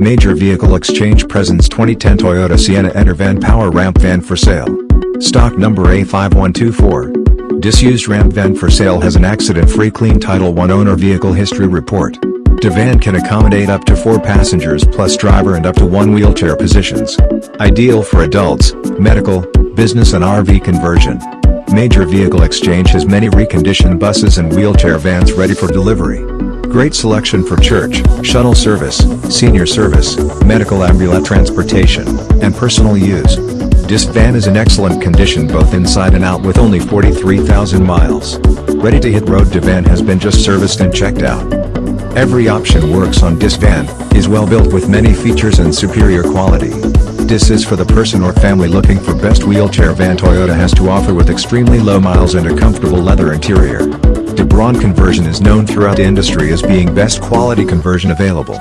Major Vehicle Exchange presents 2010 Toyota Sienna Enter Van Power Ramp Van for sale. Stock number A5124. Disused ramp van for sale has an accident-free clean Title I owner vehicle history report. The van can accommodate up to 4 passengers plus driver and up to 1 wheelchair positions. Ideal for adults, medical, business and RV conversion. Major Vehicle Exchange has many reconditioned buses and wheelchair vans ready for delivery. Great selection for church, shuttle service, senior service, medical ambulance transportation, and personal use. This van is in excellent condition both inside and out with only 43,000 miles. Ready to hit road the van has been just serviced and checked out. Every option works on this van, is well built with many features and superior quality. This is for the person or family looking for best wheelchair van Toyota has to offer with extremely low miles and a comfortable leather interior. Braun conversion is known throughout the industry as being best quality conversion available.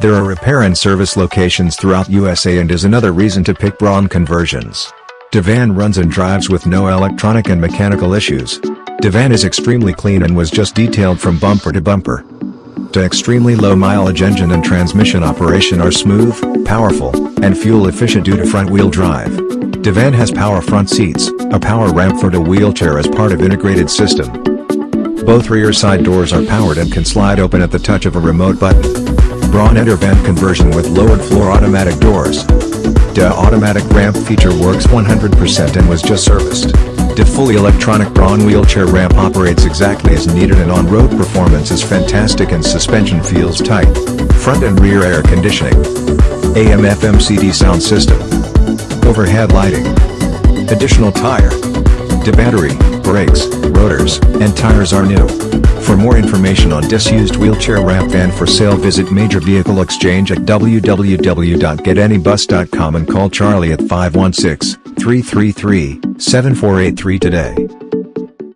There are repair and service locations throughout USA and is another reason to pick Braun conversions. Devan runs and drives with no electronic and mechanical issues. Devan is extremely clean and was just detailed from bumper to bumper. The extremely low mileage engine and transmission operation are smooth, powerful, and fuel efficient due to front wheel drive. Devan has power front seats, a power ramp for the wheelchair as part of integrated system, both rear side doors are powered and can slide open at the touch of a remote button. Braun Enter Van conversion with lowered floor automatic doors. The automatic ramp feature works 100% and was just serviced. The fully electronic Braun wheelchair ramp operates exactly as needed and on-road performance is fantastic and suspension feels tight. Front and rear air conditioning. AM FM CD sound system. Overhead lighting. Additional tire. The battery, brakes, rotors, and tires are new. For more information on disused wheelchair ramp van for sale visit Major Vehicle Exchange at www.getanybus.com and call Charlie at 516-333-7483 today.